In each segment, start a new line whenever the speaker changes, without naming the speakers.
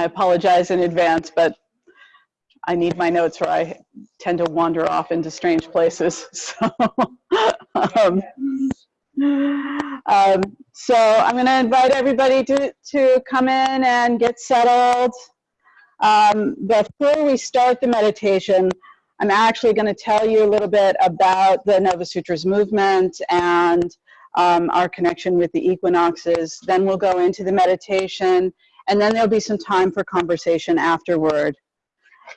I apologize in advance, but I need my notes or I tend to wander off into strange places. So, um, um, so I'm going to invite everybody to, to come in and get settled. Um, before we start the meditation, I'm actually going to tell you a little bit about the Nova Sutras movement and um, our connection with the equinoxes. Then we'll go into the meditation, and then there'll be some time for conversation afterward.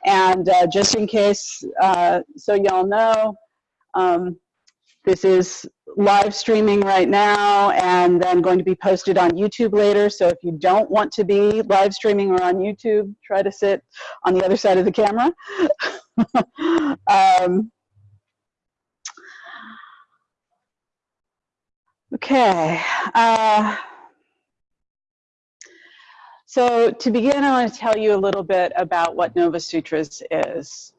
And uh, just in case, uh, so y'all know, um, this is live streaming right now and then going to be posted on YouTube later. So if you don't want to be live streaming or on YouTube, try to sit on the other side of the camera. um, okay. Uh, so to begin, I want to tell you a little bit about what Nova Sutras is.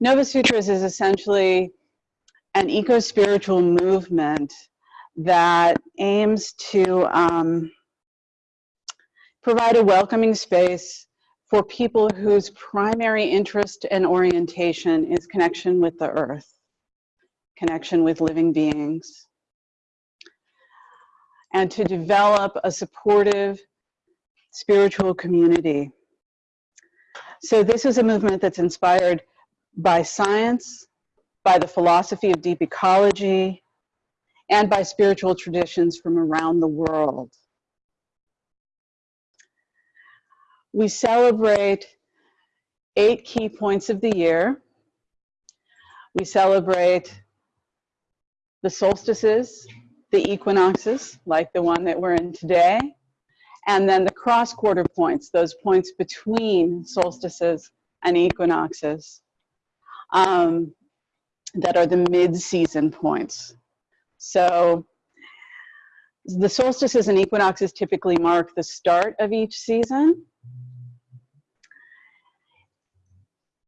Nova Sutras is essentially an eco-spiritual movement that aims to um, provide a welcoming space for people whose primary interest and orientation is connection with the earth, connection with living beings, and to develop a supportive spiritual community. So this is a movement that's inspired by science, by the philosophy of deep ecology, and by spiritual traditions from around the world. We celebrate eight key points of the year. We celebrate the solstices, the equinoxes, like the one that we're in today, and then the cross quarter points, those points between solstices and equinoxes. Um, that are the mid-season points. So the solstices and equinoxes typically mark the start of each season.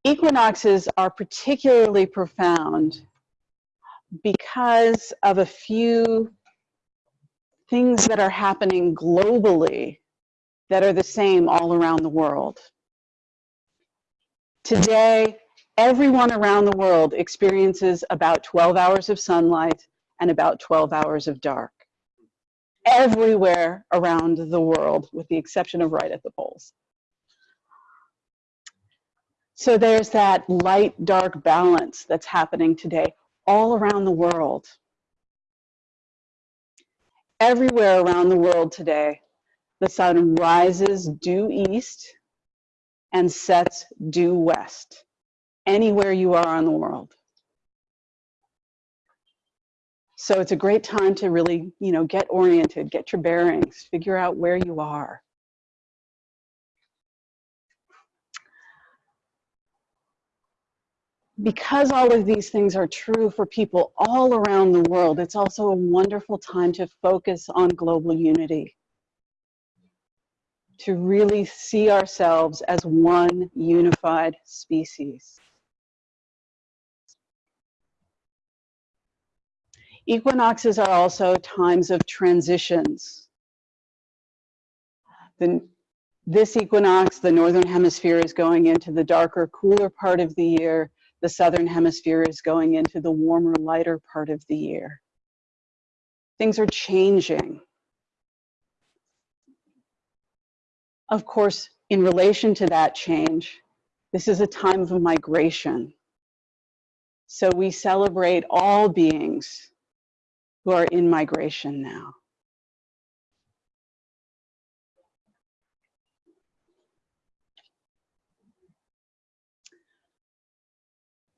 Equinoxes are particularly profound because of a few things that are happening globally that are the same all around the world. Today, everyone around the world experiences about 12 hours of sunlight and about 12 hours of dark. Everywhere around the world, with the exception of right at the poles. So there's that light-dark balance that's happening today all around the world. Everywhere around the world today, the sun rises due east and sets due west anywhere you are on the world. So it's a great time to really, you know, get oriented, get your bearings, figure out where you are. Because all of these things are true for people all around the world, it's also a wonderful time to focus on global unity to really see ourselves as one unified species. Equinoxes are also times of transitions. The, this equinox, the northern hemisphere is going into the darker, cooler part of the year. The southern hemisphere is going into the warmer, lighter part of the year. Things are changing. Of course, in relation to that change, this is a time of migration. So we celebrate all beings who are in migration now.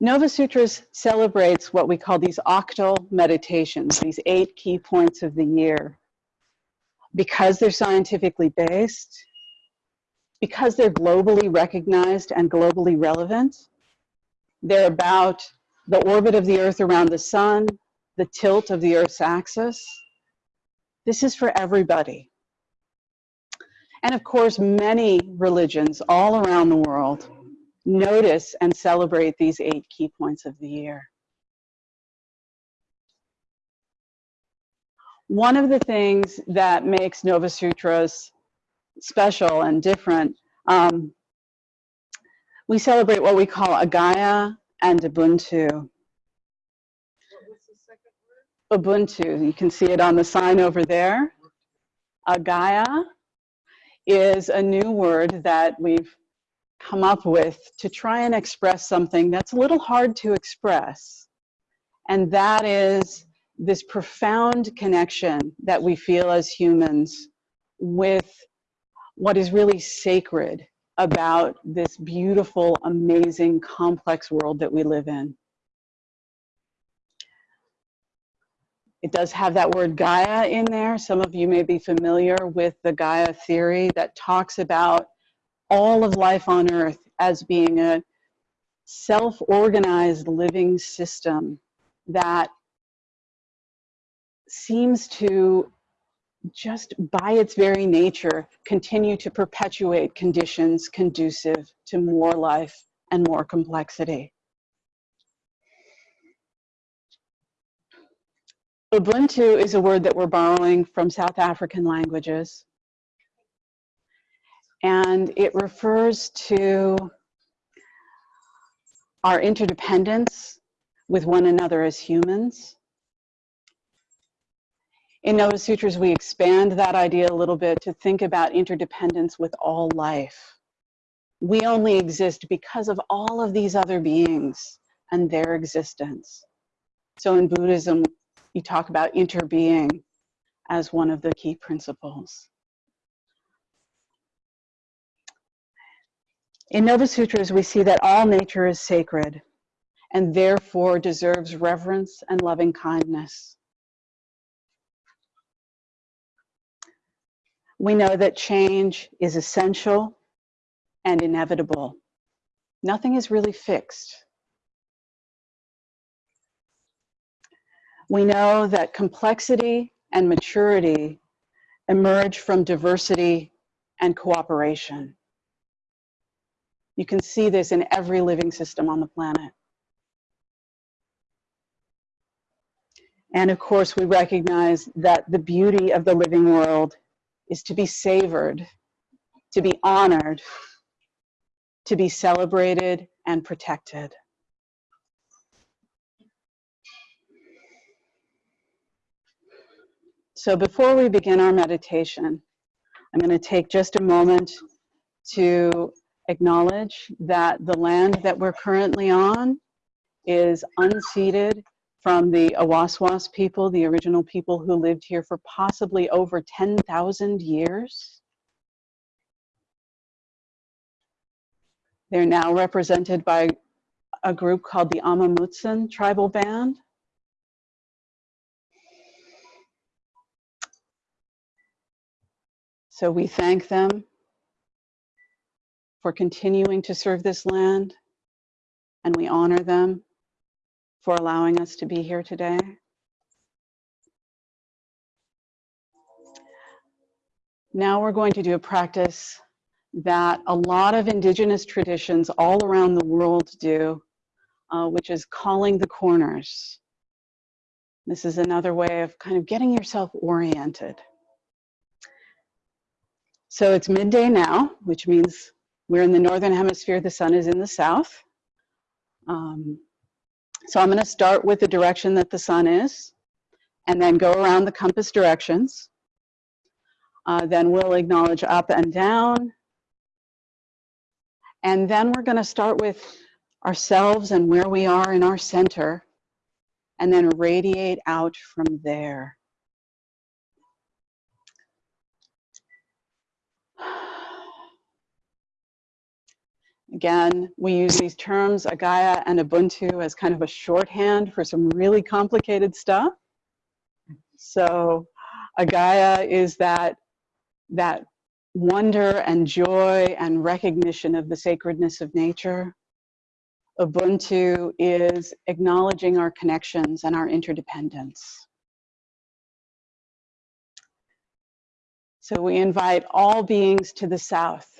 Nova Sutras celebrates what we call these octal meditations, these eight key points of the year. Because they're scientifically based, because they're globally recognized and globally relevant, they're about the orbit of the Earth around the sun, the tilt of the Earth's axis. This is for everybody. And of course, many religions all around the world notice and celebrate these eight key points of the year. One of the things that makes Nova Sutras special and different Um, we celebrate what we call Agaya and Ubuntu. Ubuntu, you can see it on the sign over there. Agaya is a new word that we've come up with to try and express something that's a little hard to express. And that is this profound connection that we feel as humans with what is really sacred about this beautiful, amazing, complex world that we live in. It does have that word Gaia in there. Some of you may be familiar with the Gaia theory that talks about all of life on Earth as being a self-organized living system that seems to just by its very nature continue to perpetuate conditions conducive to more life and more complexity. Ubuntu is a word that we're borrowing from South African languages. And it refers to our interdependence with one another as humans. In Nova Sutras, we expand that idea a little bit to think about interdependence with all life. We only exist because of all of these other beings and their existence. So in Buddhism, you talk about interbeing as one of the key principles. In Nova Sutras, we see that all nature is sacred and therefore deserves reverence and loving kindness. We know that change is essential and inevitable. Nothing is really fixed. We know that complexity and maturity emerge from diversity and cooperation. You can see this in every living system on the planet. And of course, we recognize that the beauty of the living world is to be savored, to be honored, to be celebrated and protected. So before we begin our meditation, I'm going to take just a moment to acknowledge that the land that we're currently on is unceded from the Awaswas people, the original people who lived here for possibly over 10,000 years. They're now represented by a group called the Amah Mutsun tribal band. So we thank them for continuing to serve this land and we honor them for allowing us to be here today. Now we're going to do a practice that a lot of indigenous traditions all around the world do, uh, which is calling the corners. This is another way of kind of getting yourself oriented. So it's midday now, which means we're in the northern hemisphere, the sun is in the south. Um, so I'm going to start with the direction that the sun is and then go around the compass directions. Uh, then we'll acknowledge up and down. And then we're going to start with ourselves and where we are in our center and then radiate out from there. Again, we use these terms, Agaya and Ubuntu, as kind of a shorthand for some really complicated stuff. So Agaya is that, that wonder and joy and recognition of the sacredness of nature. Ubuntu is acknowledging our connections and our interdependence. So we invite all beings to the south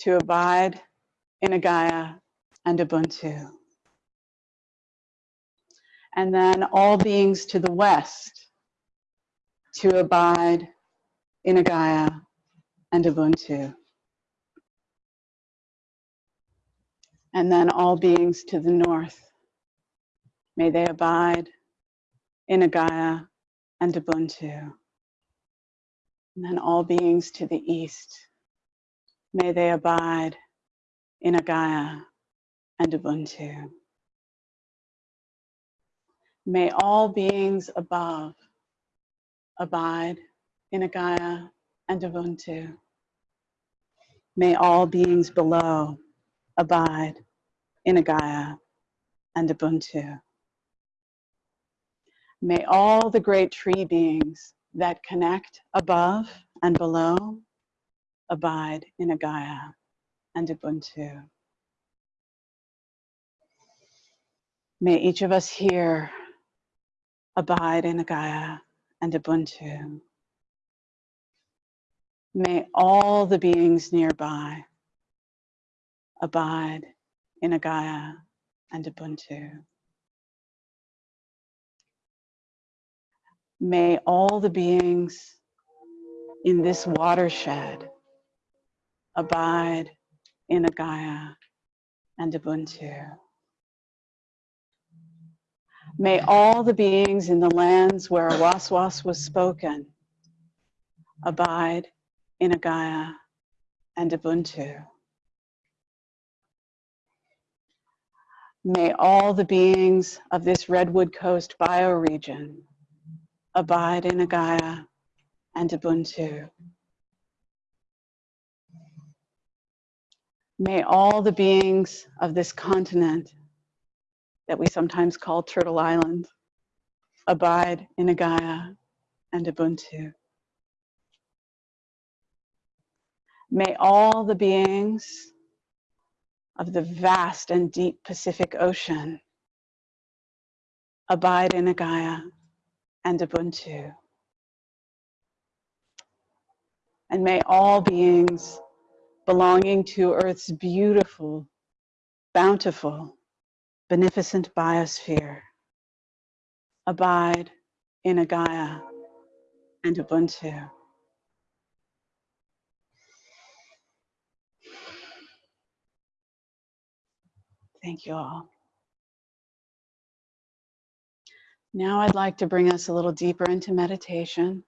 to abide in Agaya and Ubuntu. And then all beings to the West to abide in Agaya and Ubuntu. And then all beings to the North, may they abide in Agaya and Ubuntu. And then all beings to the East, may they abide in Agaya and Ubuntu. May all beings above abide in Agaya and Ubuntu. May all beings below abide in Agaya and Ubuntu. May all the great tree beings that connect above and below abide in Agaya and Ubuntu. May each of us here abide in Agaya and Ubuntu. May all the beings nearby abide in Agaya and Ubuntu. May all the beings in this watershed abide in Agaya and Ubuntu. May all the beings in the lands where Awaswas was spoken abide in Agaya and Ubuntu. May all the beings of this Redwood Coast bioregion abide in Agaya and Ubuntu. May all the beings of this continent that we sometimes call Turtle Island abide in Agaya and Ubuntu. May all the beings of the vast and deep Pacific Ocean abide in Agaya and Ubuntu. And may all beings belonging to Earth's beautiful, bountiful, beneficent biosphere abide in Agaya and Ubuntu. Thank you all. Now I'd like to bring us a little deeper into meditation.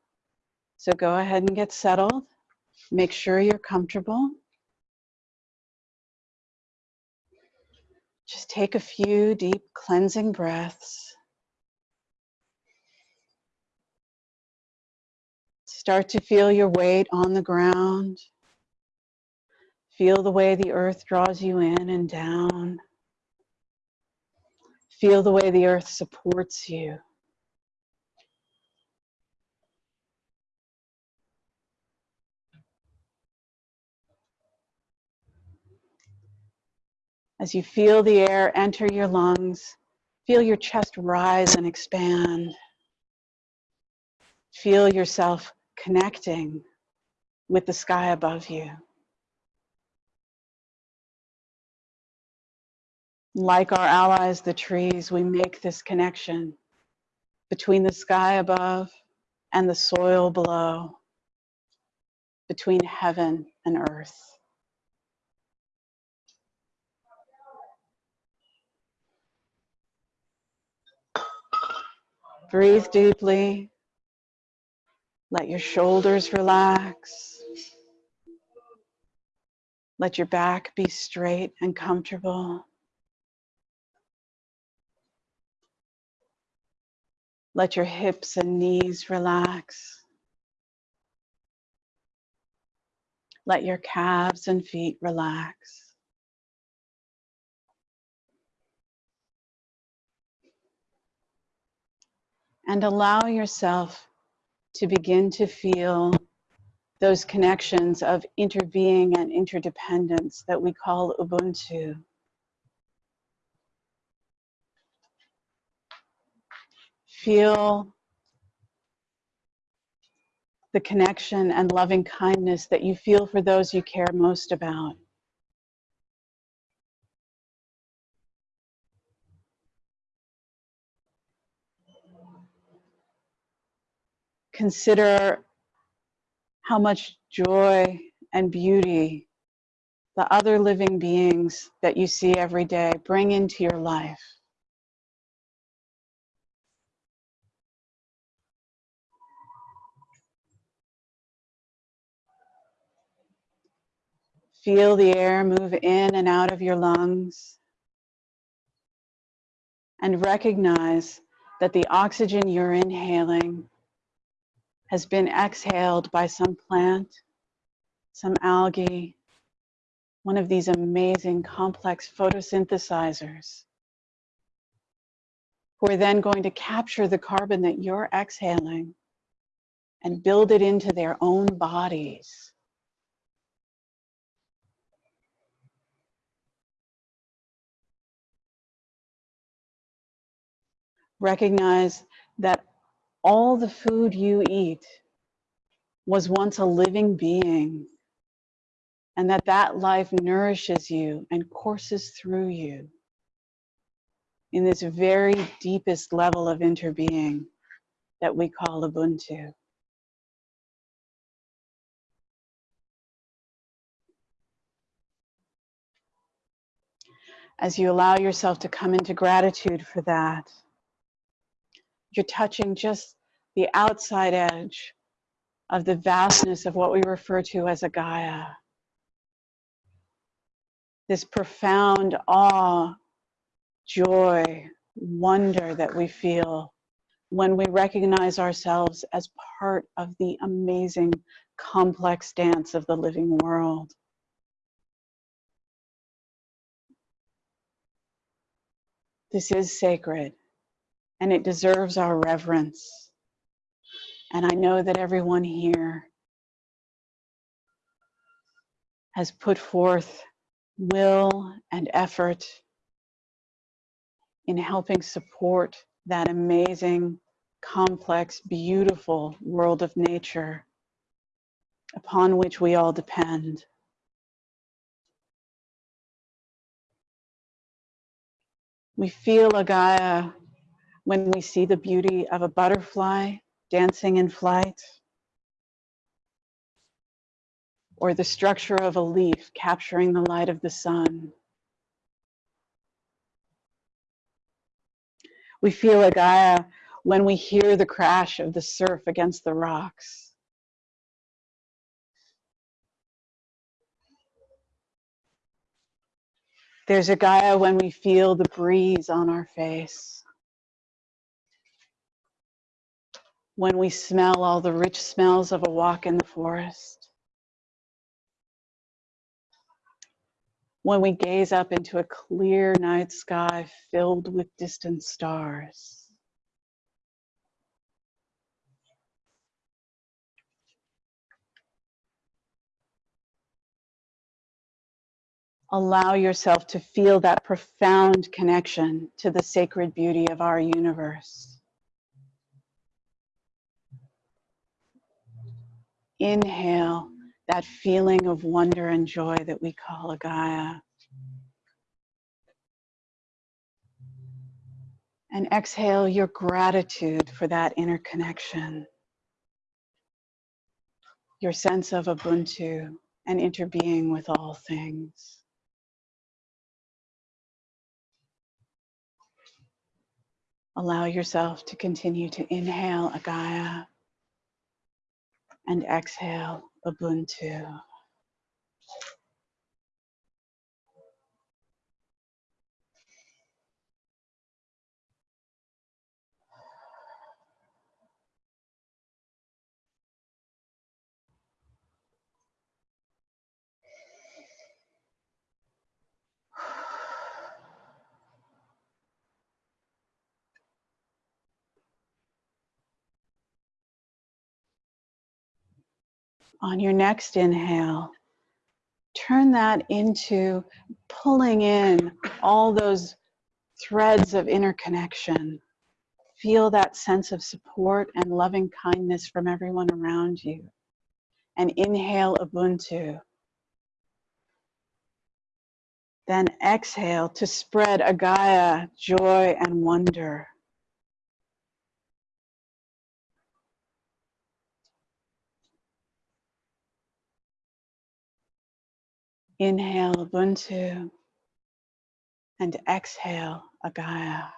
So go ahead and get settled. Make sure you're comfortable. Just take a few deep cleansing breaths. Start to feel your weight on the ground. Feel the way the earth draws you in and down. Feel the way the earth supports you. As you feel the air enter your lungs, feel your chest rise and expand. Feel yourself connecting with the sky above you. Like our allies, the trees, we make this connection between the sky above and the soil below, between heaven and earth. Breathe deeply. Let your shoulders relax. Let your back be straight and comfortable. Let your hips and knees relax. Let your calves and feet relax. And allow yourself to begin to feel those connections of interbeing and interdependence that we call Ubuntu. Feel the connection and loving kindness that you feel for those you care most about. Consider how much joy and beauty the other living beings that you see every day, bring into your life. Feel the air move in and out of your lungs. And recognize that the oxygen you're inhaling has been exhaled by some plant, some algae, one of these amazing complex photosynthesizers who are then going to capture the carbon that you're exhaling and build it into their own bodies. Recognize that all the food you eat was once a living being and that that life nourishes you and courses through you in this very deepest level of interbeing that we call Ubuntu. As you allow yourself to come into gratitude for that, you're touching just the outside edge of the vastness of what we refer to as Agaya. This profound awe, joy, wonder that we feel when we recognize ourselves as part of the amazing complex dance of the living world. This is sacred and it deserves our reverence. And I know that everyone here has put forth will and effort in helping support that amazing, complex, beautiful world of nature upon which we all depend. We feel Agaya when we see the beauty of a butterfly dancing in flight, or the structure of a leaf capturing the light of the sun. We feel Agaya when we hear the crash of the surf against the rocks. There's Agaya when we feel the breeze on our face. When we smell all the rich smells of a walk in the forest. When we gaze up into a clear night sky filled with distant stars. Allow yourself to feel that profound connection to the sacred beauty of our universe. Inhale that feeling of wonder and joy that we call Agaya. And exhale your gratitude for that interconnection, your sense of Ubuntu and interbeing with all things. Allow yourself to continue to inhale Agaya and exhale Ubuntu. On your next inhale, turn that into pulling in all those threads of interconnection. Feel that sense of support and loving kindness from everyone around you. And inhale Ubuntu. Then exhale to spread Agaya, joy and wonder. Inhale Ubuntu and exhale Agaya.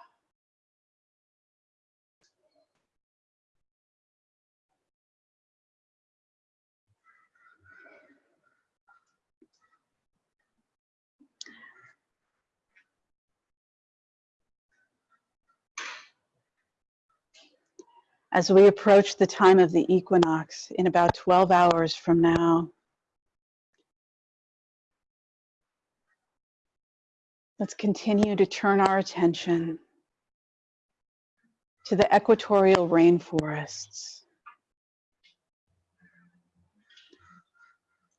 As we approach the time of the equinox in about 12 hours from now, let's continue to turn our attention to the equatorial rainforests.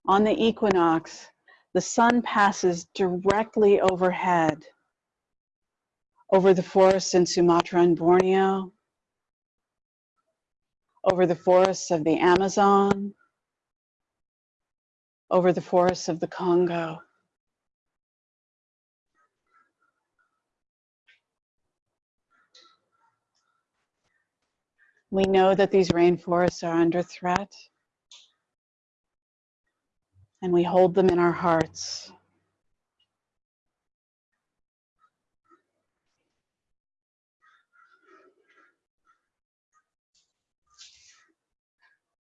On the equinox, the sun passes directly overhead over the forests in Sumatra and Borneo, over the forests of the Amazon, over the forests of the Congo. We know that these rainforests are under threat, and we hold them in our hearts.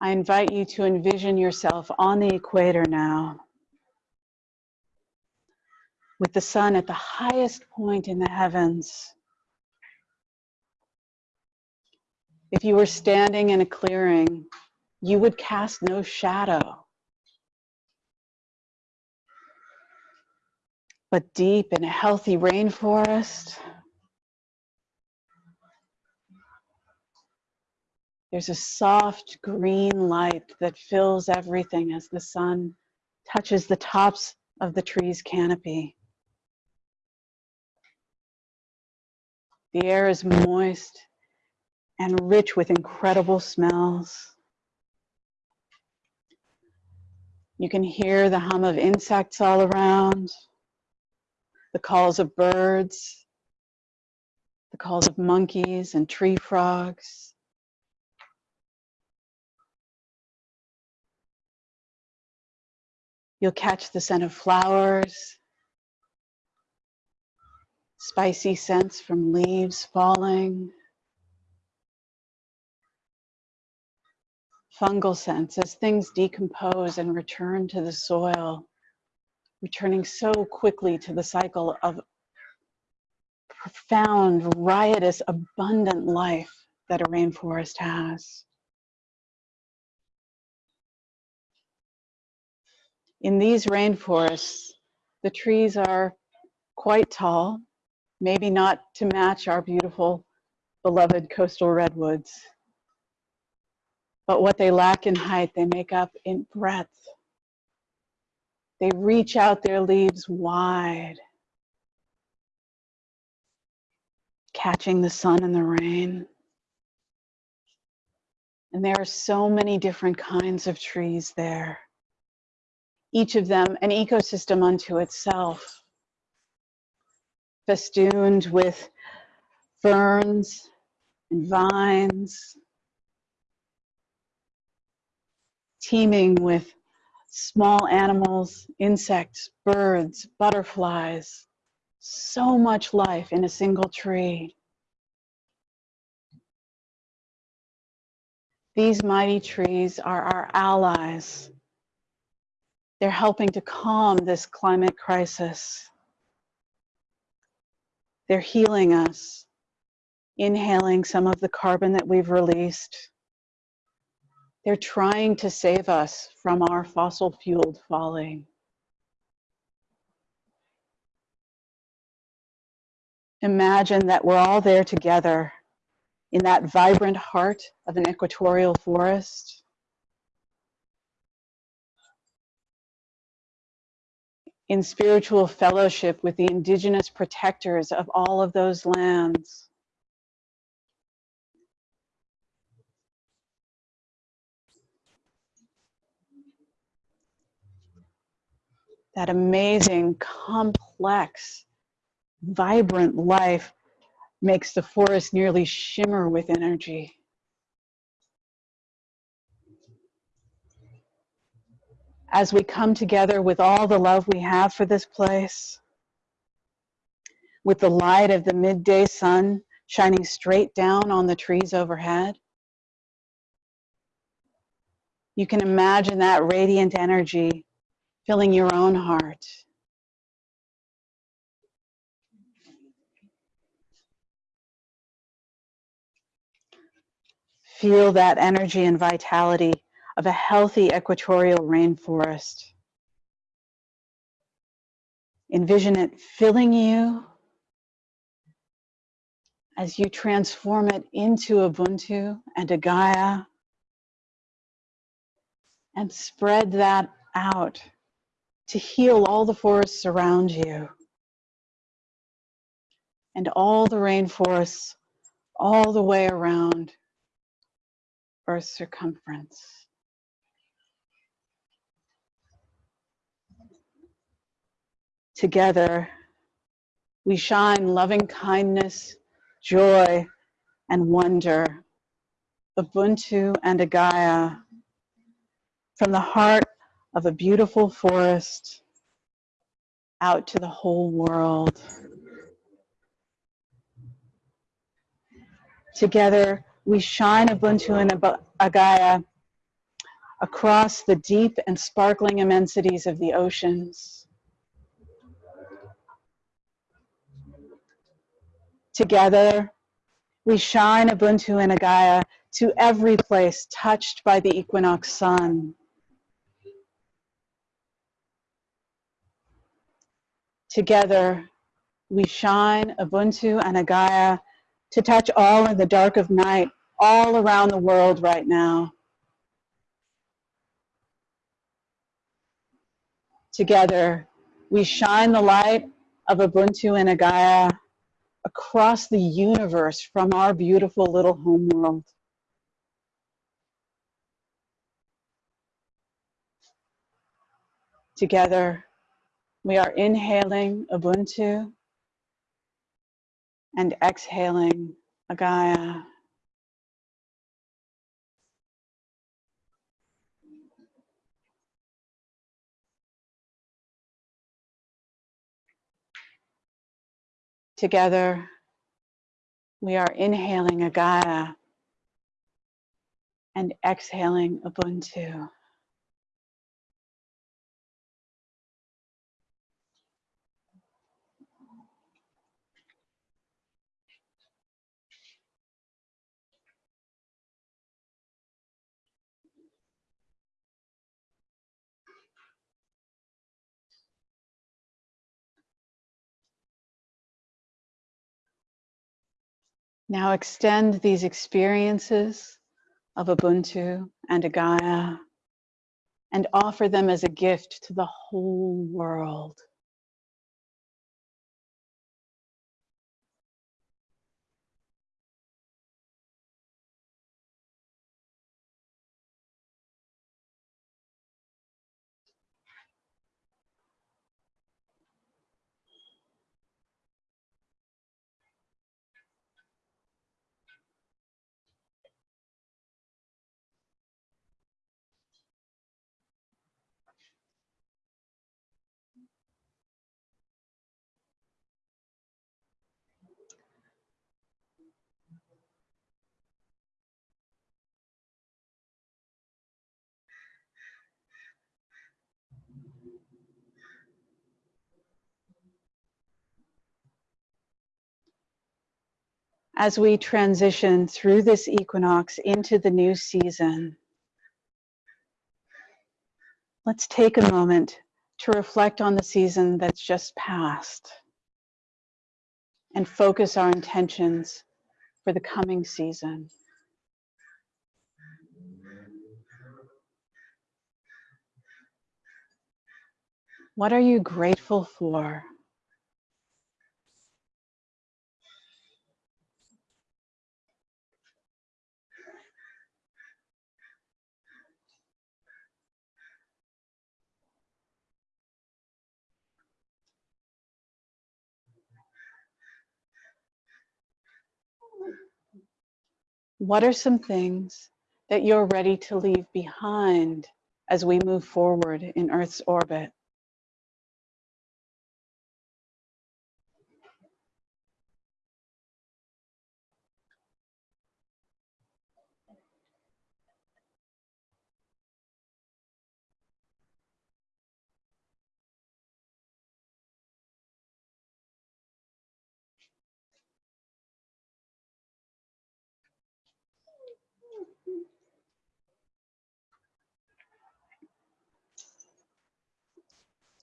I invite you to envision yourself on the equator now with the sun at the highest point in the heavens. If you were standing in a clearing, you would cast no shadow. But deep in a healthy rainforest, There's a soft green light that fills everything as the sun touches the tops of the tree's canopy. The air is moist and rich with incredible smells. You can hear the hum of insects all around, the calls of birds, the calls of monkeys and tree frogs. You'll catch the scent of flowers, spicy scents from leaves falling, fungal scents as things decompose and return to the soil, returning so quickly to the cycle of profound, riotous, abundant life that a rainforest has. In these rainforests, the trees are quite tall, maybe not to match our beautiful, beloved coastal redwoods. But what they lack in height, they make up in breadth. They reach out their leaves wide, catching the sun and the rain. And there are so many different kinds of trees there each of them an ecosystem unto itself, festooned with ferns and vines, teeming with small animals, insects, birds, butterflies, so much life in a single tree. These mighty trees are our allies they're helping to calm this climate crisis. They're healing us, inhaling some of the carbon that we've released. They're trying to save us from our fossil fueled folly. Imagine that we're all there together in that vibrant heart of an equatorial forest. in spiritual fellowship with the indigenous protectors of all of those lands. That amazing, complex, vibrant life makes the forest nearly shimmer with energy. as we come together with all the love we have for this place, with the light of the midday sun shining straight down on the trees overhead. You can imagine that radiant energy filling your own heart. Feel that energy and vitality of a healthy equatorial rainforest. Envision it filling you as you transform it into a Ubuntu and a Gaia and spread that out to heal all the forests around you and all the rainforests all the way around Earth's circumference. Together, we shine loving kindness, joy, and wonder, Ubuntu and Agaya, from the heart of a beautiful forest out to the whole world. Together, we shine Ubuntu and Agaya across the deep and sparkling immensities of the oceans. Together, we shine Ubuntu and Agaya to every place touched by the equinox sun. Together, we shine Ubuntu and Agaya to touch all in the dark of night, all around the world right now. Together, we shine the light of Ubuntu and Agaya across the universe from our beautiful little home world. Together, we are inhaling Ubuntu and exhaling Agaya. Together, we are inhaling Agaya and exhaling Ubuntu. Now extend these experiences of Ubuntu and Agaya and offer them as a gift to the whole world. As we transition through this equinox into the new season, let's take a moment to reflect on the season that's just passed and focus our intentions for the coming season. What are you grateful for? What are some things that you're ready to leave behind as we move forward in Earth's orbit.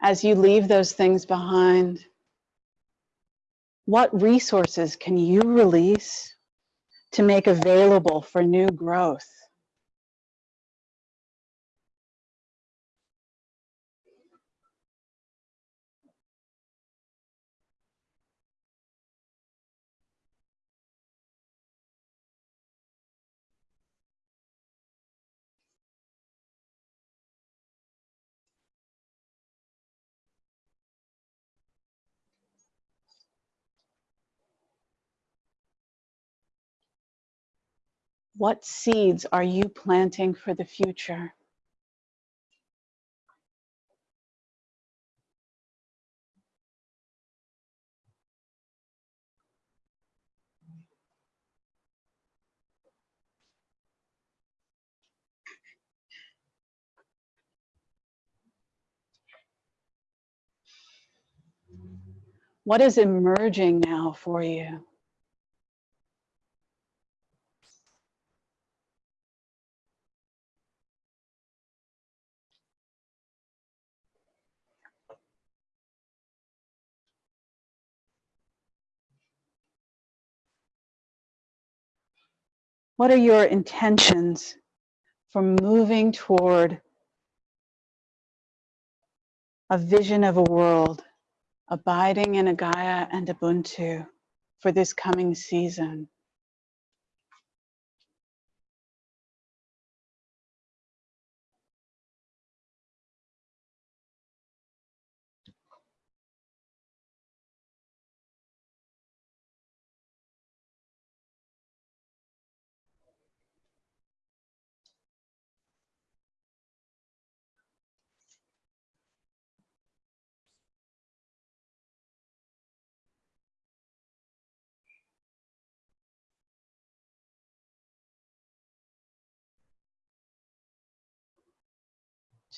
As you leave those things behind, what resources can you release to make available for new growth? What seeds are you planting for the future? What is emerging now for you? What are your intentions for moving toward a vision of a world abiding in a Gaia and Ubuntu for this coming season?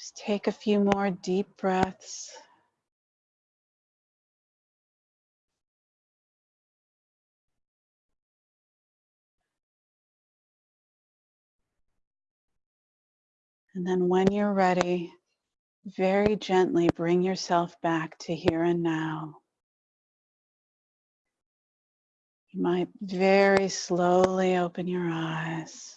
Just take a few more deep breaths. And then when you're ready, very gently bring yourself back to here and now. You might very slowly open your eyes.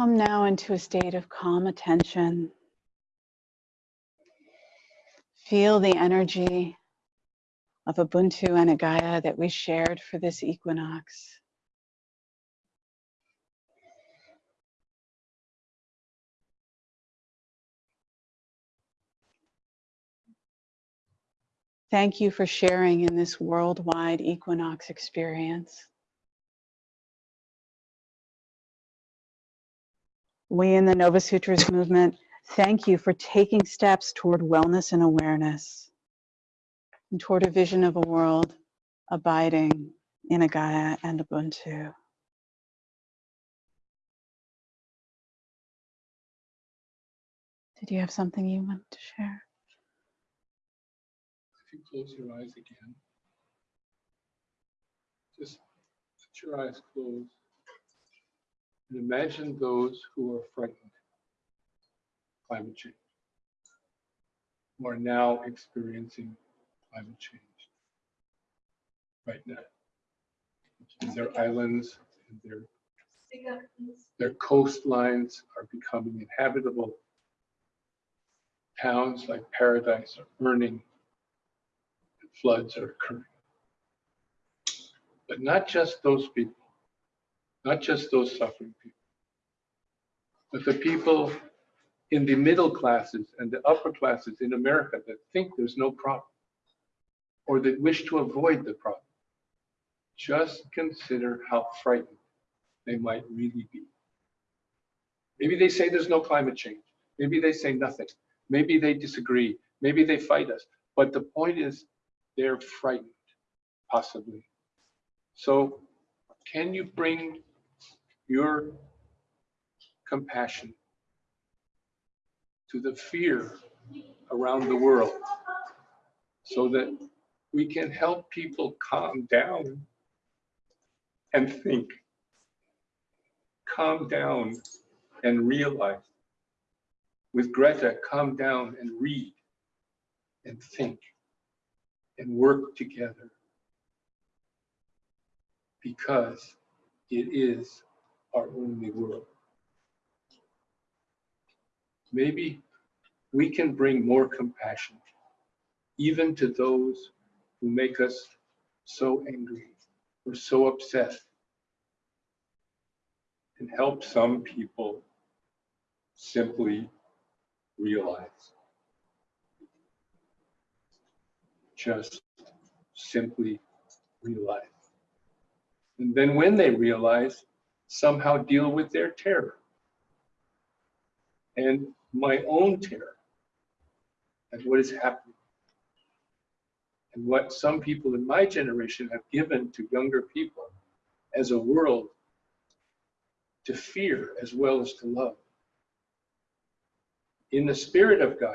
Come now into a state of calm attention. Feel the energy of Ubuntu and Gaia that we shared for this equinox. Thank you for sharing in this worldwide equinox experience. We in the Nova Sutras movement thank you for taking steps toward wellness and awareness and toward a vision of a world abiding in a Gaia and a Ubuntu. Did you have something you want to share?
If you close your eyes again, just let your eyes closed. And imagine those who are frightened of climate change, who are now experiencing climate change right now. And their islands and their, their coastlines are becoming inhabitable. Towns like Paradise are burning, and floods are occurring. But not just those people not just those suffering people, But the people in the middle classes and the upper classes in America that think there's no problem or that wish to avoid the problem, just consider how frightened they might really be. Maybe they say there's no climate change. Maybe they say nothing. Maybe they disagree. Maybe they fight us. But the point is, they're frightened, possibly. So, can you bring your compassion to the fear around the world so that we can help people calm down and think, calm down and realize. With Greta, calm down and read and think and work together because it is our only world. Maybe we can bring more compassion even to those who make us so angry or so upset and help some people simply realize. Just simply realize. And then when they realize, somehow deal with their terror and my own terror at what is happening and what some people in my generation have given to younger people as a world to fear as well as to love. In the spirit of Gaia,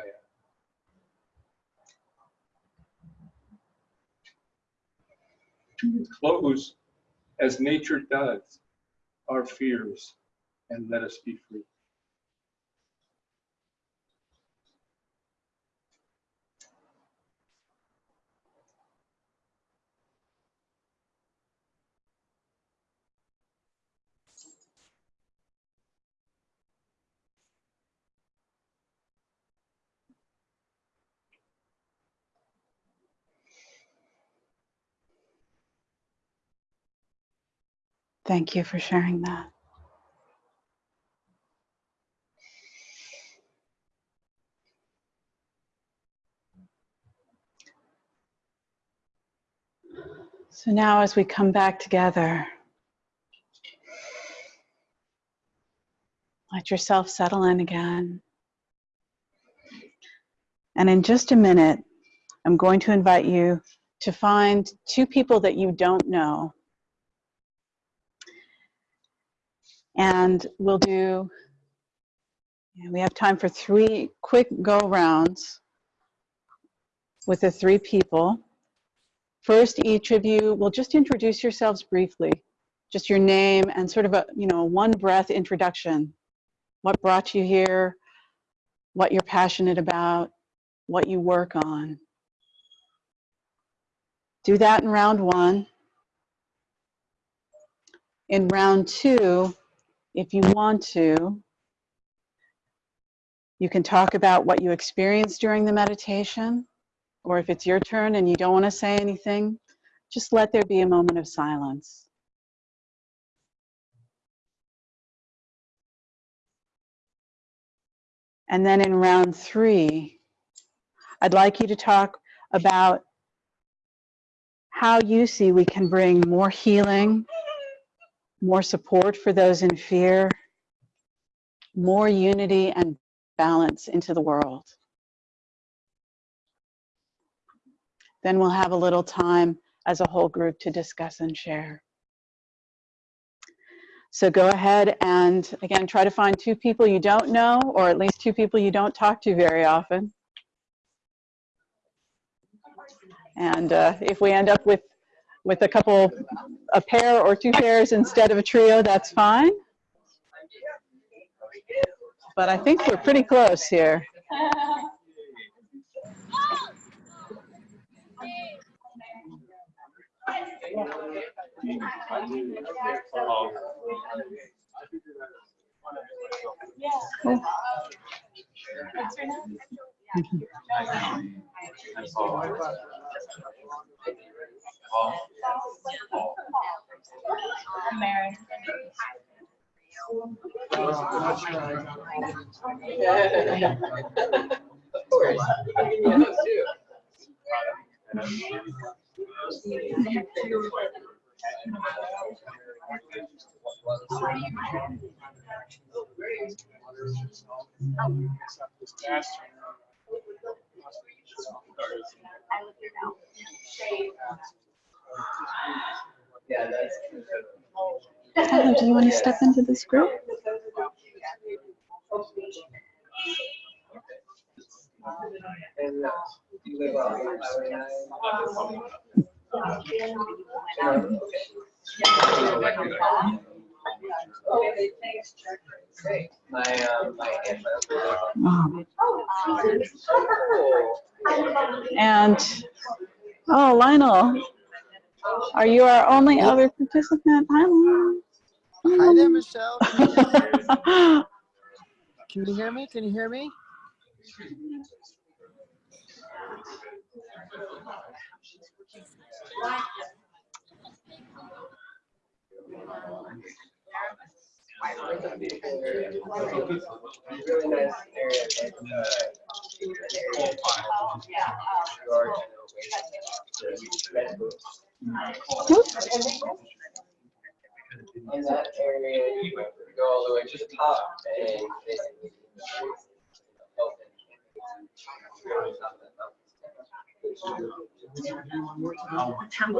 to close as nature does our fears and let us be free.
Thank you for sharing that. So now, as we come back together, let yourself settle in again. And in just a minute, I'm going to invite you to find two people that you don't know And we'll do, we have time for three quick go rounds with the three people. First, each of you will just introduce yourselves briefly, just your name and sort of a, you know, one breath introduction. What brought you here, what you're passionate about, what you work on. Do that in round one. In round two, if you want to, you can talk about what you experienced during the meditation, or if it's your turn and you don't want to say anything, just let there be a moment of silence. And then in round three, I'd like you to talk about how you see we can bring more healing more support for those in fear, more unity and balance into the world. Then we'll have a little time as a whole group to discuss and share. So go ahead and again, try to find two people you don't know, or at least two people you don't talk to very often. And uh, if we end up with with a couple, a pair or two pairs instead of a trio, that's fine. But I think we're pretty close here. Cool.
Mary. Of course. Yeah, those too. Yeah, that's.
Tyler, do you want to step into this group?
And you live on Highway nine? Okay. Great. My, my aunt, my uncle.
Oh. And, oh, Lionel, are you our only other participant? Hi, Lionel.
Hi there, Michelle. Can you hear me? Can you hear me?
Uh, In that area, you go all the way to the top and basically. open.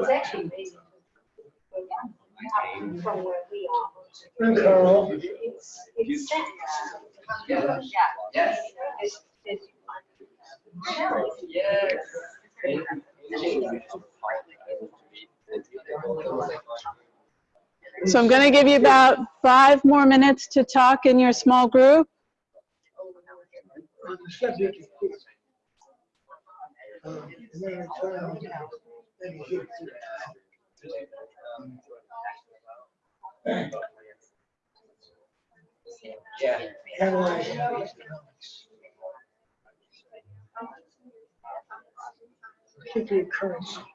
It's actually amazing. From where we are. It's, it's set.
Yeah. Yes.
It's, it's.
Yes.
So I'm going to give you about five more minutes to talk in your small group.
Yeah.
Particularly currency.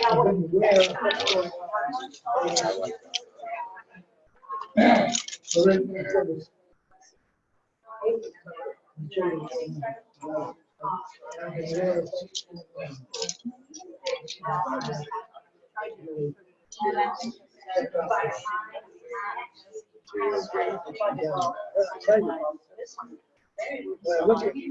Look at-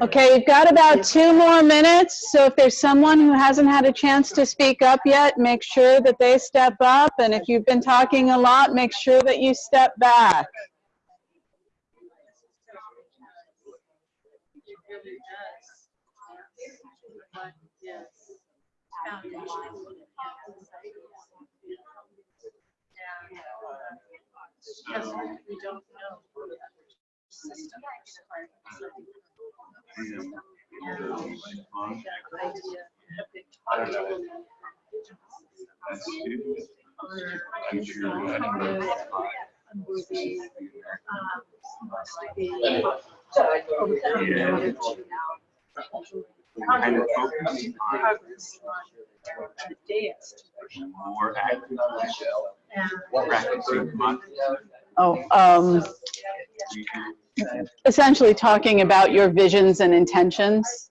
Okay, you've got about two more minutes, so if there's someone who hasn't had a chance to speak up yet, make sure that they step up, and if you've been talking a lot, make sure that you step back.
It really does. But, yes. Yeah. Because we don't know
kind of focus on
progress on advanced
more active
and
practicing month.
Oh, um, essentially talking about your visions and intentions.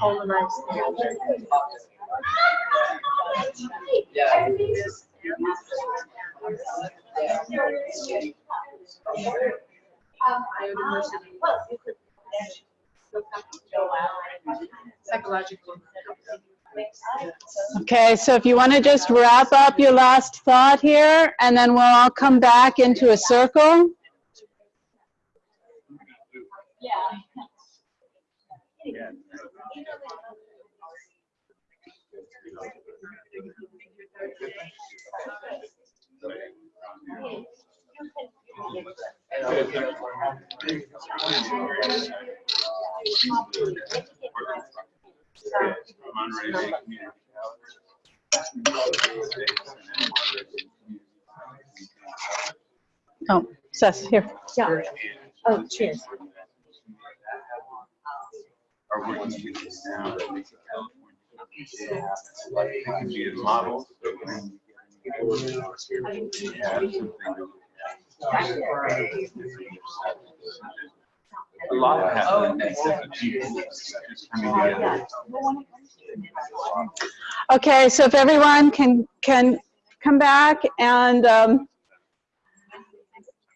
who identify as polarized. Psychological.
Okay, so if you want to just wrap up your last thought here, and then we'll all come back into a circle. Oh, Seth, here.
Yeah. Oh, cheers.
Are working to this now that makes it California. It can be a model. A lot together.
Okay, so if everyone can, can come back and um,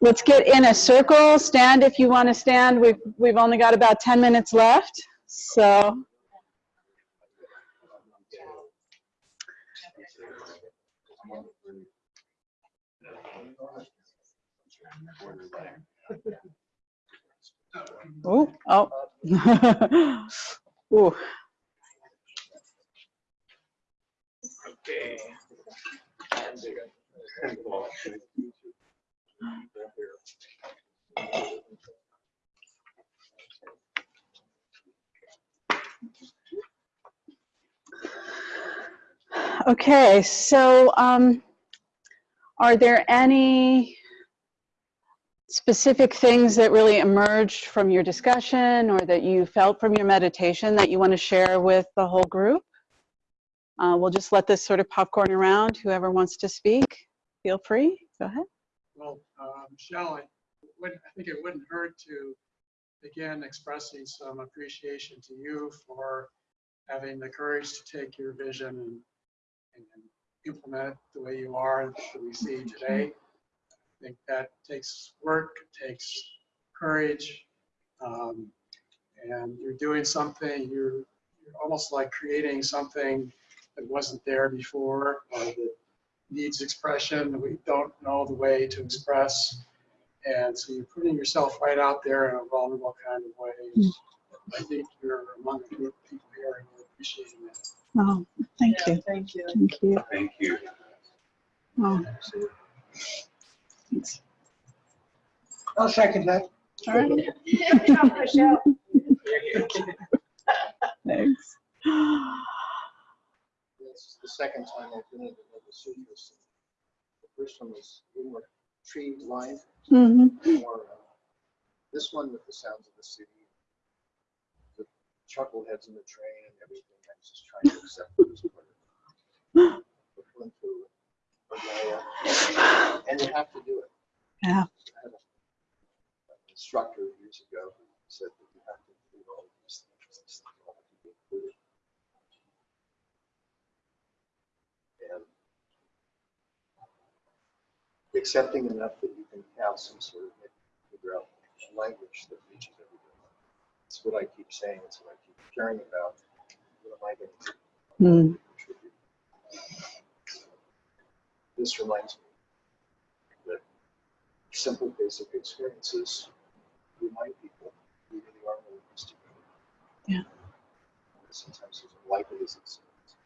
let's get in a circle. Stand if you want to stand. We've, we've only got about 10 minutes left, so. Oh, oh. Ooh.
Okay.
Okay, so um, are there any specific things that really emerged from your discussion or that you felt from your meditation that you want to share with the whole group? Uh, we'll just let this sort of popcorn around. Whoever wants to speak, feel free. Go ahead.
Well, uh, Michelle, I think it wouldn't hurt to begin expressing some appreciation to you for having the courage to take your vision and, and implement it the way you are that we see today. I think that takes work, takes courage, um, and you're doing something, you're, you're almost like creating something that wasn't there before or that needs expression that we don't know the way to express. And so you're putting yourself right out there in a vulnerable kind of way. I think you're among the group of people here and we're appreciating that.
Oh, thank you.
Thank you.
Thank you.
Thank you.
Oh, thanks.
I'll second that.
All right.
Michelle.
Thanks.
It's the second time I've been in the Nova Sutras. The first one was more tree lined,
Mhm.
more, uh, this one with the sounds of the city. The chuckleheads in the train and everything, I was just trying to accept it as part of it. and you have to do it.
Yeah.
I had a- an Instructor years ago who said that you have to include all of these things. these things all have to be included. And accepting enough that you can have some sort of, figure out language that reaches everybody. It's what I keep saying, it's what I keep caring about. What am I going to
Hmm.
contribute? This reminds me that simple, basic experiences remind people we really are really to.
Yeah.
Sometimes as unlikely as it seems.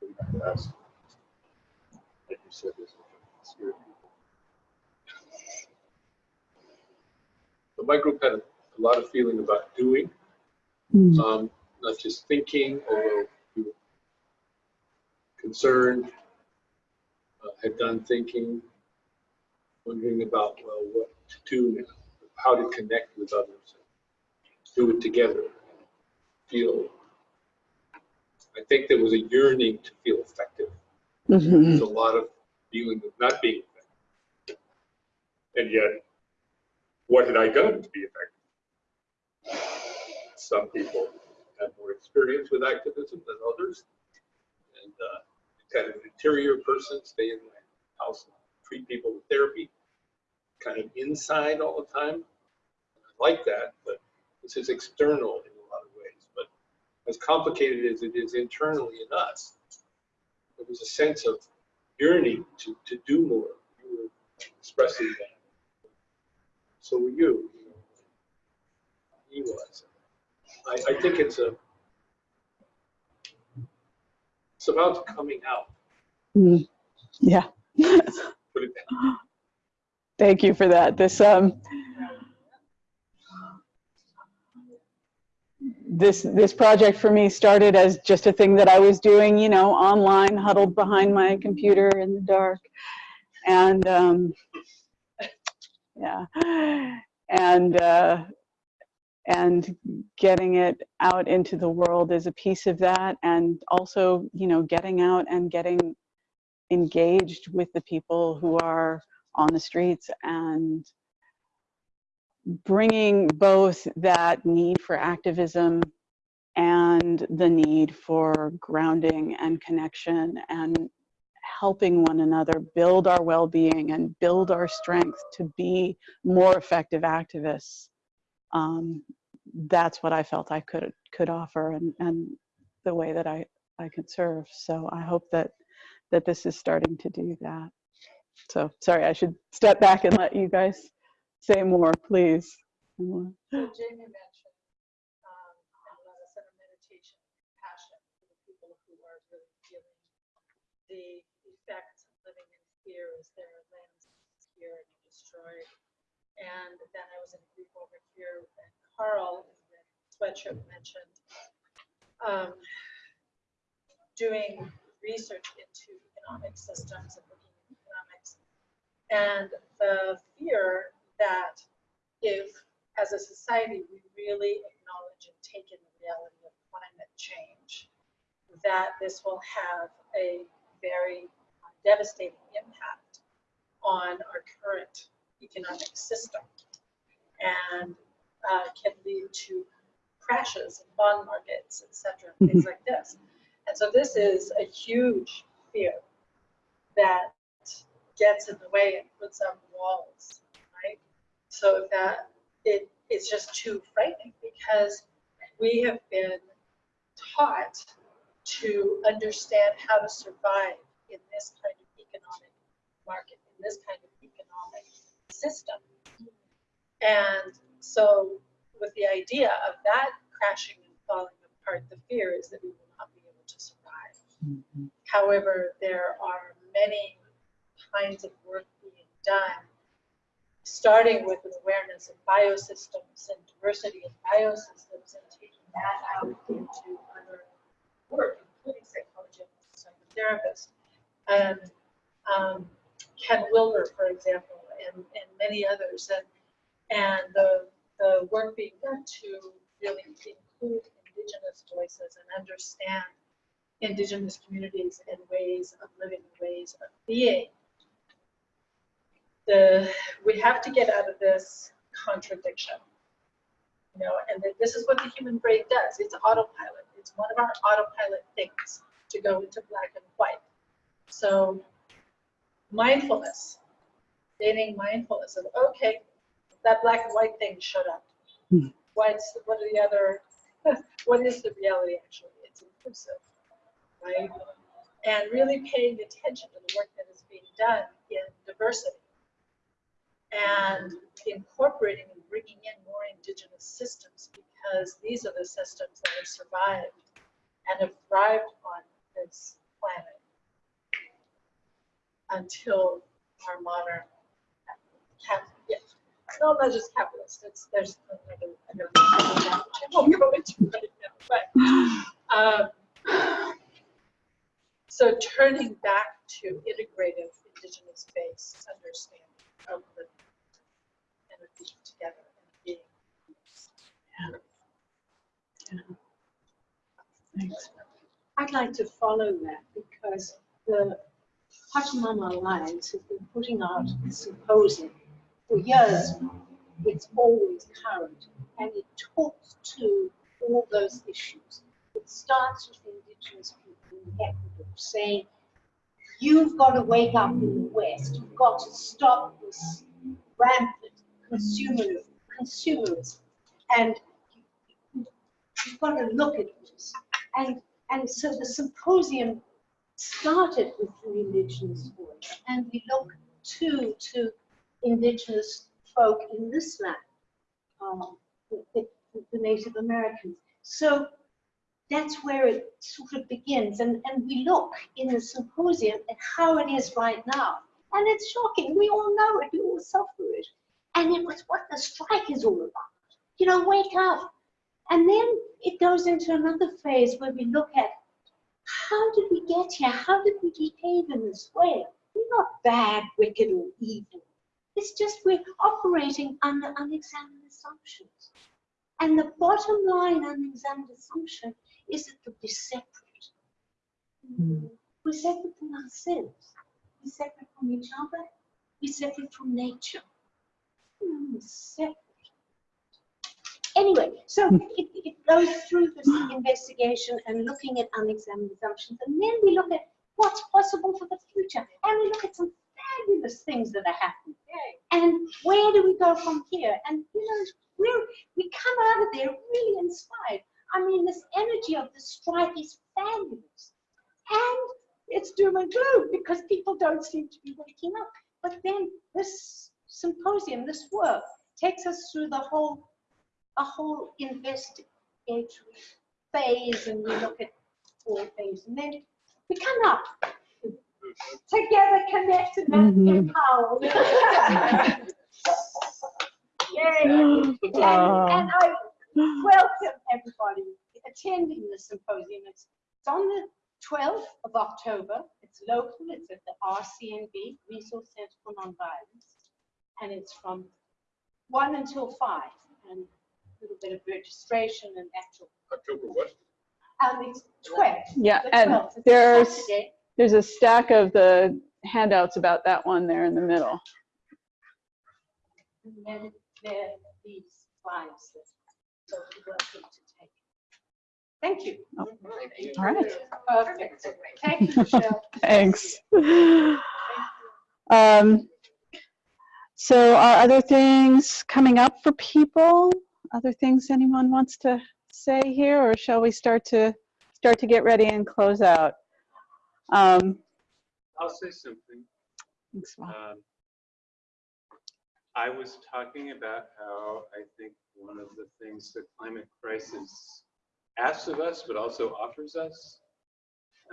We have to ask, like you said, there's a spirit people.
But my group had a lot of feeling about doing,
Hmm.
um, not just thinking, although we were concerned, uh, had done thinking, wondering about, well, what to do now, how to connect with others, do it together, feel. I think there was a yearning to feel effective.
Mhm.
There's a lot of feeling of not being effective. And yet, what had I done to be effective? Some people have more experience with activism than others. And uh, kind of an interior person, stay in my house, treat people with therapy, kind of inside all the time. I like that, but this is external in a lot of ways. But as complicated as it is internally in us, there was a sense of yearning to, to do more. You were expressing that. So were you. He was. I, I think it's a, it's about coming out.
Hmm. Yeah.
Put it that
Thank you for that. This, um, this, this project for me started as just a thing that I was doing, you know, online, huddled behind my computer in the dark. And, um, yeah. And, uh, and getting it out into the world is a piece of that. And also, you know, getting out and getting engaged with the people who are on the streets and bringing both that need for activism and the need for grounding and connection and helping one another build our well-being and build our strength to be more effective activists um, that's what i felt i could could offer and and the way that i i could serve so i hope that that this is starting to do that so sorry, I should step back and let you guys say more, please.
So Jamie mentioned, um, a meditation passion for the people who are really feeling the effects of living in fear their here and destroyed. And then I was in a group over here, and Carl the sweatshirt mentioned um, doing research into economic systems and looking at economics. And the fear that if, as a society, we really acknowledge and take in the reality of climate change, that this will have a very devastating impact on our current economic system and uh, can lead to crashes in bond markets, et cetera, things like this. And so this is a huge fear that gets in the way and puts up walls, right? So that it, it's just too frightening because we have been taught to understand how to survive in this kind of economic market, in this kind of system. And so with the idea of that crashing and falling apart, the fear is that we will not be able to survive. However, there are many kinds of work being done, starting with an awareness of biosystems and diversity of biosystems and taking that out into other work, including psychology and psychotherapist. And um, Ken Wilber, for example, and, and many others. And, and the, the work being done to really include indigenous voices and understand indigenous communities and ways of living, ways of being. The, we have to get out of this contradiction. You know, and this is what the human brain does. It's autopilot. It's one of our autopilot things to go into black and white. So mindfulness, gaining mindfulness of, okay, that black and white thing showed up.
Hmm.
What's, what are the other, what is the reality actually? It's inclusive, right? And really paying attention to the work that is being done in diversity. And incorporating and bringing in more indigenous systems because these are the systems that have survived and have thrived on this planet until our modern cap, yeah, no, not just capitalist, it's, there's another, another, which I won't go into right now, but, um, so turning back to integrative indigenous-based understanding of the being together and being. Yeah. Yeah.
Thanks.
I'd like to follow that because the Pachamama Alliance has been putting out a symposium for years. It's always current and it talks to all those issues. It starts with indigenous people in Ecuador saying, you've got to wake up in the West. You've got to stop this rampant consumer, consumerism. And you've got to look at this. And, and so the symposium started with the indigenous voice, and we look to to indigenous folk in this land, um, the, the, Native Americans. So that's where it sort of begins, and, and we look in the symposium at how it is right now. And it's shocking. We all know it. We all suffer it. And it was what the strike is all about. You know, wake up. And then it goes into another phase where we look at how did we get here? How did we behave in this way? We're not bad, wicked, or evil. It's just we're operating under unexamined assumptions. And the bottom line unexamined assumption is that we're separate. Hmm. We're separate from ourselves. We're separate from each other. We're separate from nature. Hmm, we're separate. Anyway, so it, it goes through this investigation and looking at unexamined assumptions, and then we look at what's possible for the future, and we look at some fabulous things that are happening. And where do we go from here? And you know, we're, we come out of there really inspired. I mean, this energy of the strike is fabulous. And it's doom and gloom because people don't seem to be waking up. But then this symposium, this work, takes us through the whole a whole investigatory phase and we look at four phases and then we come up together, connected and
Mhm.
empowered. Yay. And, and I welcome everybody attending the symposium. It's, it's on the 12th of October. It's local. It's at the RCNV, Resource Center for Nonviolence. And it's from 1 until 5. And a little bit of registration and actual.
October what?
Um, it's 12.
Yeah,
the
and
12th. It's
there's,
Saturday.
There's a stack of the handouts about that one there in the middle.
And then there these slides so we're welcome. Thank you.
All right.
Perfect. Thank you, Michelle.
Thanks. Um, so are other things coming up for people? Other things anyone wants to say here, or shall we start to, start to get ready and close out? Um,
I'll say something.
thanks,
Um, I was talking about how I think one of the things the climate crisis asks of us, but also offers us,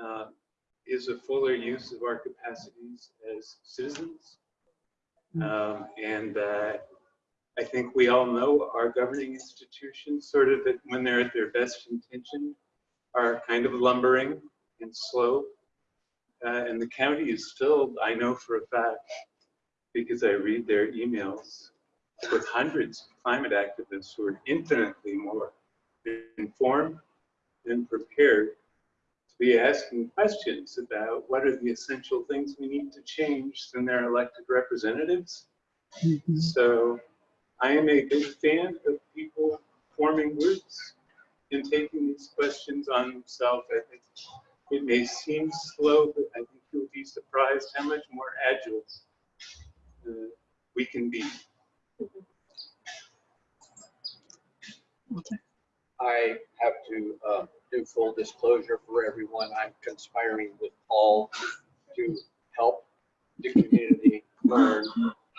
uh, is a fuller use of our capacities as citizens. Um, and that I think we all know our governing institutions, sort of, when they're at their best intention, are kind of lumbering and slow. Uh, and the county is still, I know for a fact, because I read their emails with hundreds of climate activists who are infinitely more informed and prepared to be asking questions about what are the essential things we need to change than their elected representatives. So I am a big fan of people forming groups and taking these questions on themselves. I think it may seem slow, but I think you'll be surprised how much more agile uh, we can be.
I have to uh, do full disclosure for everyone. I'm conspiring with Paul to help the community learn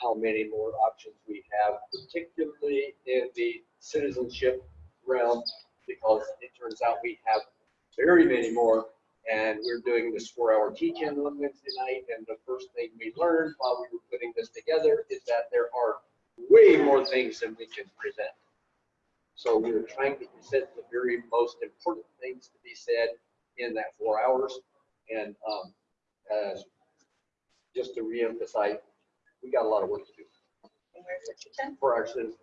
how many more options we have, particularly in the citizenship realm, because it turns out we have very many more. And we're doing this four-hour teach-in on Wednesday night, and the first thing we learned while we were putting this together is that there are way more things than we can present. So we're trying to present the very most important things to be said in that four hours. And um, uh, just to reemphasize, we got a lot of work to do
And where's the kitchen?
for our citizenship.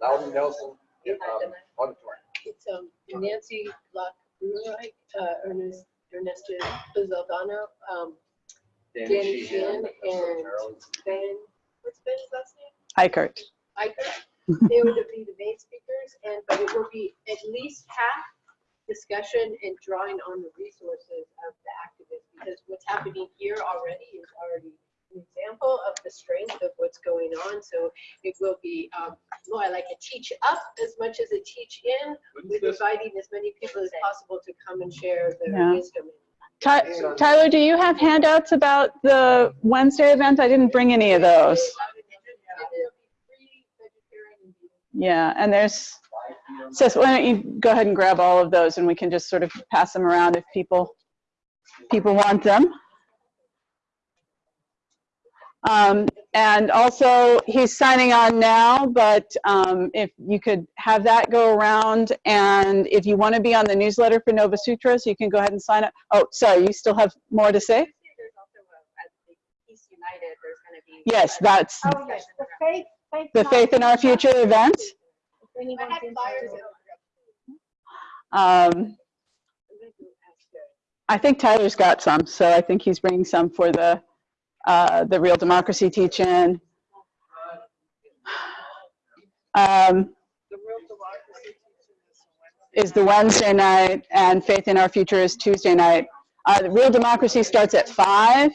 Louden Nelson um, Auditorium.
It's um, Nancy Locke Bruderreich, uh, Ernest, Ernesto Lozaldana, um,
Danny
Danny
Sheehan,
Sheehan and Ben, what's Ben's last name?
Eichert.
Iker. They would be the main speakers and, but it will be at least half discussion and drawing on the resources of the activists. Because what's happening here already is already an example of the strength of what's going on. So it will be um, more like a teach up as much as a teach in with inviting as many people as possible to come and share
Yeah.
their wisdom.
Ty- Tyler, do you have handouts about the Wednesday event? I didn't bring any of those.
It'll be free vegetarian and vegan.
Yeah, and there's, Sis, why don't you go ahead and grab all of those and we can just sort of pass them around if people, people want them. Um, and also, he's signing on now, but um, if you could have that go around, and if you want to be on the newsletter for Nova Sutras, you can go ahead and sign up. Oh, sorry, you still have more to say?
There's also a, at the Peace United, there's gonna be.
Yes, that's
Oh, yes, the faith, faith.
the Faith in Our Future event.
If anyone's
I had flyers
interested.
Um,
I'm gonna go ask her.
I think Tyler's got some, so I think he's bringing some for the, uh, the Real Democracy teach-in. Um,
is
the Wednesday night, and Faith in Our Future is Tuesday night. Uh, the Real Democracy starts at five.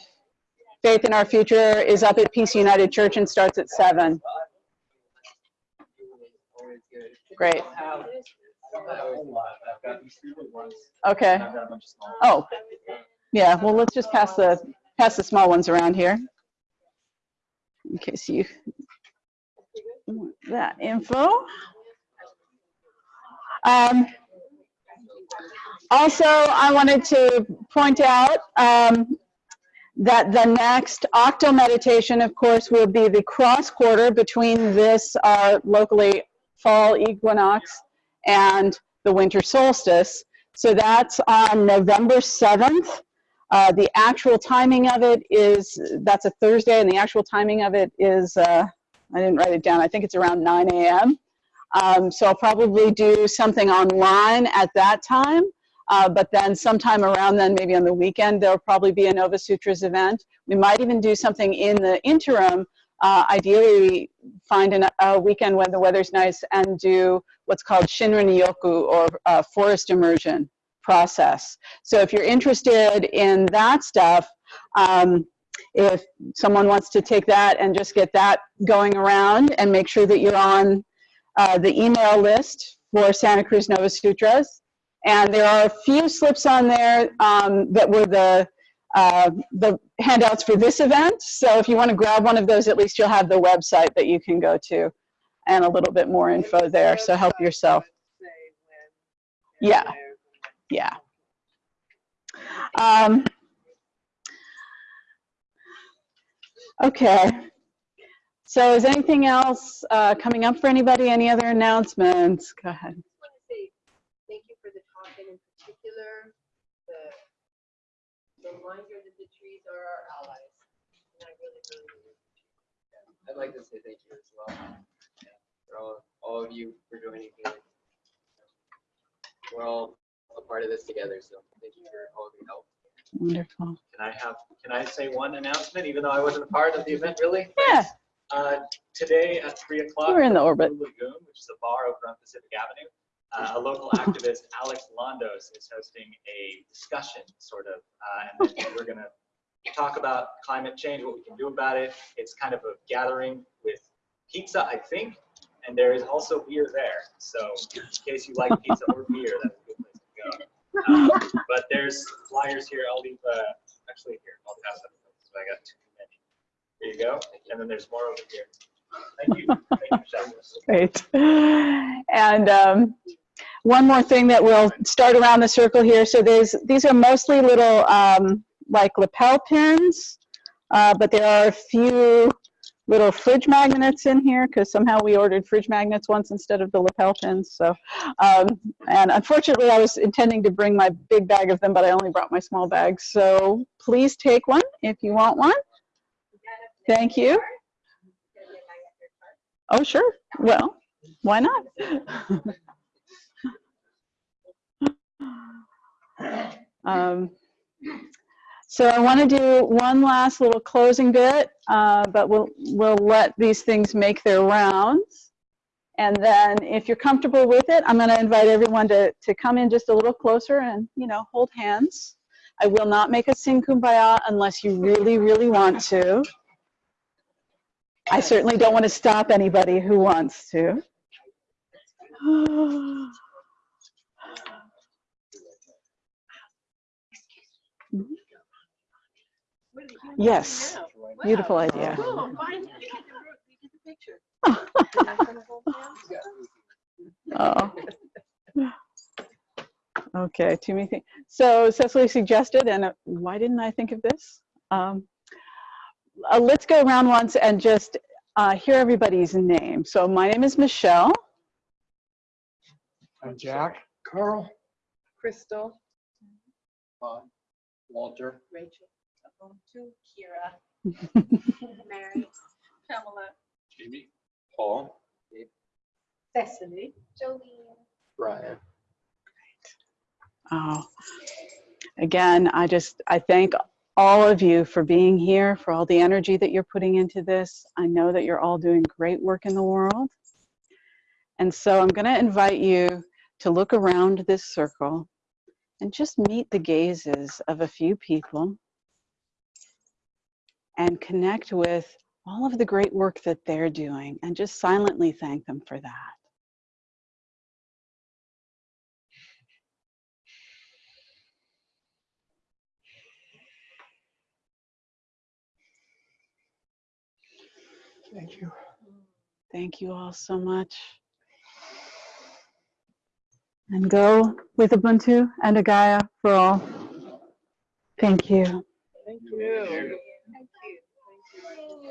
Faith in Our Future is up at Peace United Church and starts at seven. Great. Okay. Oh, yeah, well, let's just pass the, pass the small ones around here. In case you want that info. Um, also, I wanted to point out um, that the next octo meditation, of course, will be the cross quarter between this, our locally fall equinox, and the winter solstice. So that's on November 7th. Uh, the actual timing of it is, that's a Thursday, and the actual timing of it is, uh, I didn't write it down, I think it's around 9 a.m. Um, so I'll probably do something online at that time. Uh, but then sometime around then, maybe on the weekend, there'll probably be a Nova Sutras event. We might even do something in the interim. Uh, ideally, find an, a weekend when the weather's nice and do what's called Shinrin Yoku or uh, forest immersion process. So if you're interested in that stuff, um, if someone wants to take that and just get that going around and make sure that you're on uh, the email list for Santa Cruz Nova Sutras. And there are a few slips on there um, that were the, uh, the handouts for this event. So if you want to grab one of those, at least you'll have the website that you can go to and a little bit more info there. So help yourself. Yeah, yeah. Um, okay. So is anything else uh, coming up for anybody? Any other announcements? Go ahead.
just want to say thank you for the talk and in particular, the reminder that the trees are our allies. And I really, really, really appreciate
I'd like to say thank you as well. For all, all of you for joining me. We're all a part of this together. So thank you for all of your help.
Wonderful.
Can I have, can I say one announcement, even though I wasn't a part of the event, really?
Yeah,
Uh, Today at 3 o'clock.
we're in the orbit.
Lagoon, which is a bar over on Pacific Avenue, uh, a local activist, Alex Londos, is hosting a discussion, sort of. uh, And then we're going to talk about climate change, what we can do about it. It's kind of a gathering with pizza, I think, and there is also beer there. So in case you like pizza or beer, Um, But there's flyers here, I'll leave, uh, actually here, I'll pass them, so I got too many. There you go, and then there's more over here. Thank you, thank you,
great. And um, one more thing that we'll start around the circle here. So there's, these are mostly little um, like lapel pins, uh, but there are a few little fridge magnets in here because somehow we ordered fridge magnets once instead of the lapel pins. So, um, and unfortunately I was intending to bring my big bag of them, but I only brought my small bag. So please take one if you want one. Thank you. Oh, sure. Well, why not? um, so I want to do one last little closing bit, uh, but we'll we'll let these things make their rounds. And then if you're comfortable with it, I'm going to invite everyone to, to come in just a little closer and, you know, hold hands. I will not make us sing Kumbaya unless you really, really want to. I certainly don't want to stop anybody who wants to. Yes, beautiful idea.
Oh, fine. We get the- we get the picture.
Oh. Okay, too many things. So Cecily suggested, and uh, why didn't I think of this? Um, uh, let's go around once and just uh, hear everybody's name. So my name is Michelle.
And Jack?
Carl?
Crystal,
Bob? Walter?
Rachel.
To Kira,
Mary.
Pamela,
Jamie? Paul?
Cecily.
Jolene.
Brian?
Oh, again, I just, I thank all of you for being here, for all the energy that you're putting into this. I know that you're all doing great work in the world. And so I'm going to invite you to look around this circle and just meet the gazes of a few people and connect with all of the great work that they're doing and just silently thank them for that.
Thank you.
Thank you all so much. And go with Ubuntu and Agaya for all. Thank you.
Thank you.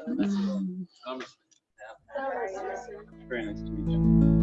Mm.
Very nice to meet you.